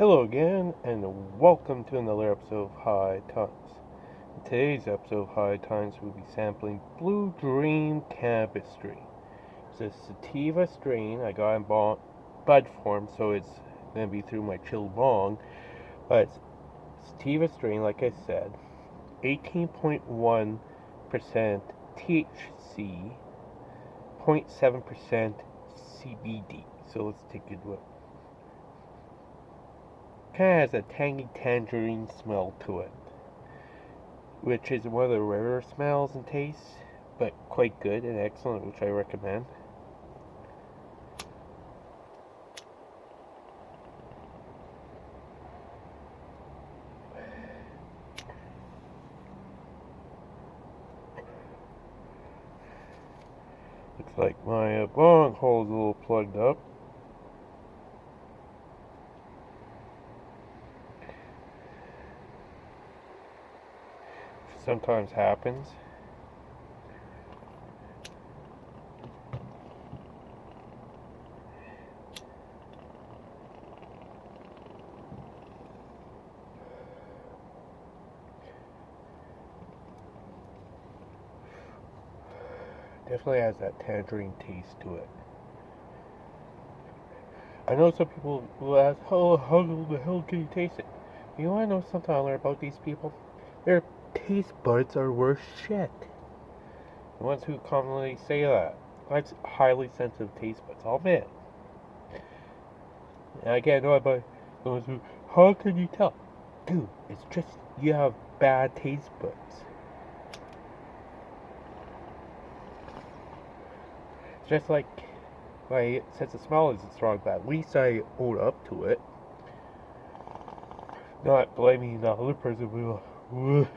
Hello again, and welcome to another episode of High Times. In today's episode of High Times, we'll be sampling Blue Dream Cannabis Strain. It's a sativa strain I got in bud form, so it's going to be through my chill bong. But it's sativa strain, like I said, 18.1% THC, 0.7% CBD. So let's take a look kind of has a tangy tangerine smell to it, which is one of the rarer smells and tastes, but quite good and excellent, which I recommend. Looks like my uh, bong hole's a little plugged up. Sometimes happens. Definitely has that tangerine taste to it. I know some people will ask, oh, how the hell can you taste it? You want to know something I learned about these people? They're taste buds are worth shit. The ones who commonly say that. That's highly sensitive taste buds, I'll admit. And I get annoyed by those who, how can you tell? Dude, it's just you have bad taste buds. It's just like my sense of smell isn't strong, but at least I own up to it. Not blaming the other person who Although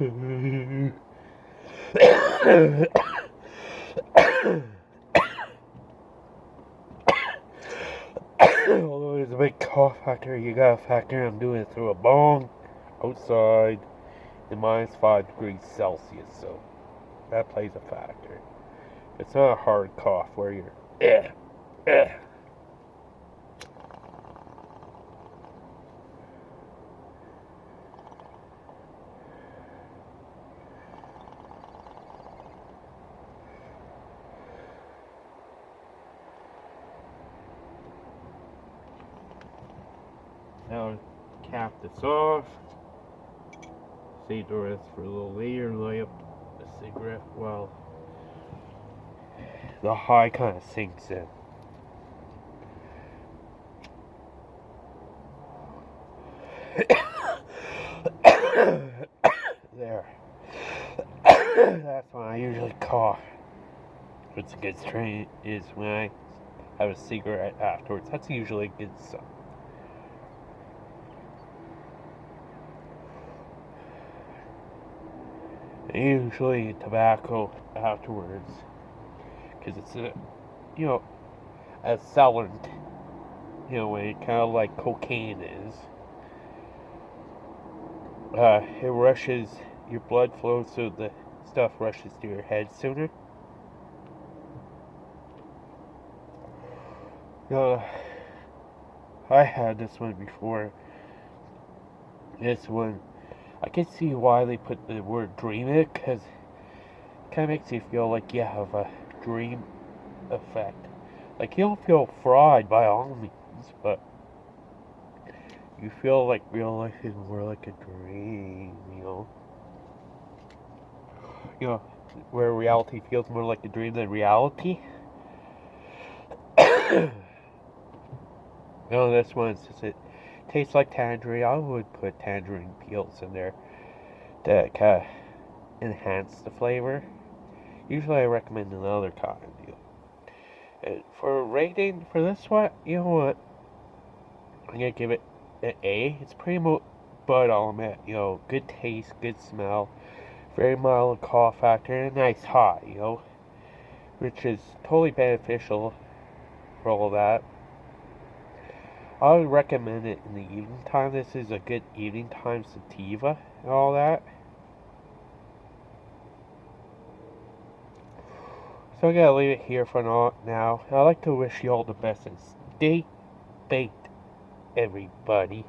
there's a big cough factor, you gotta factor I'm doing it through a bong outside in minus 5 degrees Celsius, so that plays a factor. It's not a hard cough where you're, eh, eh. Now cap this off. Save the rest for a little later. Light up the cigarette while the high kind of sinks in. there. That's when I usually cough. What's a good strain is when I have a cigarette afterwards. That's usually a good sign. Usually tobacco afterwards. Because it's a you know a accelerant you know way kind of like cocaine is. Uh, it rushes your blood flow so the stuff rushes to your head sooner. Uh, I had this one before. This one I can see why they put the word dream in it, because it kind of makes you feel like you have a dream effect. Like, you don't feel fried by all means, but you feel like real life is more like a dream, you know? You know, where reality feels more like a dream than reality. know, this one's just it tastes like tangerine. I would put tangerine peels in there to kind of enhance the flavor. Usually I recommend another cotton deal. And for rating for this one, you know what? I'm gonna give it an A. It's pretty much, but um, I'll admit, you know, good taste, good smell, very mild cough factor, and a nice high, you know, which is totally beneficial for all that. I would recommend it in the evening time. This is a good evening time sativa and all that. So I gotta leave it here for now. I'd like to wish you all the best and stay baked, everybody.